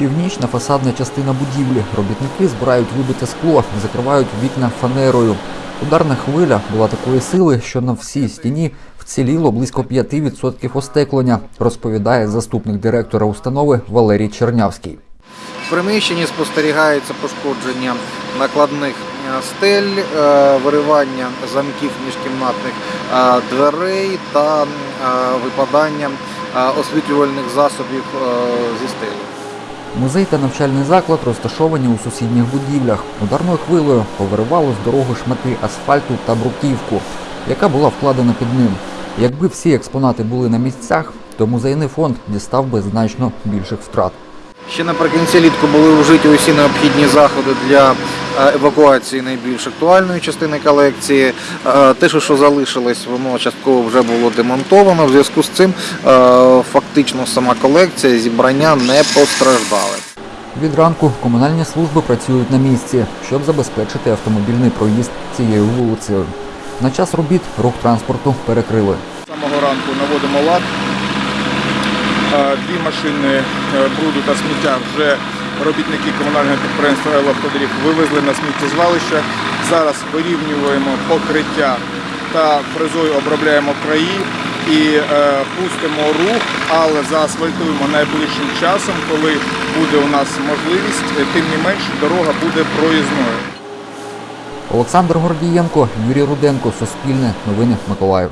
Північна фасадна частина будівлі. Робітники збирають вибите скло, закривають вікна фанерою. Ударна хвиля була такої сили, що на всій стіні вціліло близько 5% остеклення, розповідає заступник директора установи Валерій Чернявський. В приміщенні спостерігається пошкодження накладних е, стель, е, виривання замків міжкімнатних е, дверей та випадання освітлювальних засобів зі стелі. Музей та навчальний заклад розташовані у сусідніх будівлях. Ударною хвилею повиривало з дороги шмати асфальту та бруківку, яка була вкладена під ним. Якби всі експонати були на місцях, то музейний фонд дістав би значно більших втрат. Ще наприкінці літку були вжиті усі необхідні заходи для евакуації найбільш актуальної частини колекції. Е, Те, що залишилось, воно частково вже було демонтовано. В зв'язку з цим е, фактично сама колекція зібрання не постраждали. Від ранку комунальні служби працюють на місці, щоб забезпечити автомобільний проїзд цією вулицею. На час робіт рух транспорту перекрили. З самого ранку наводимо лад. Е, Дві машини е, бруду та сміття вже робітники комунального підприємства «Елавтодоріг» вивезли на сміттєзвалище. Зараз вирівнюємо покриття та фрезою обробляємо краї і е, пустимо рух, але заасфальтуємо найближчим часом, коли буде у нас можливість, е, тим не менш дорога буде проїзною. Олександр Гордієнко, Юрій Руденко, Суспільне, Новини Миколаїв.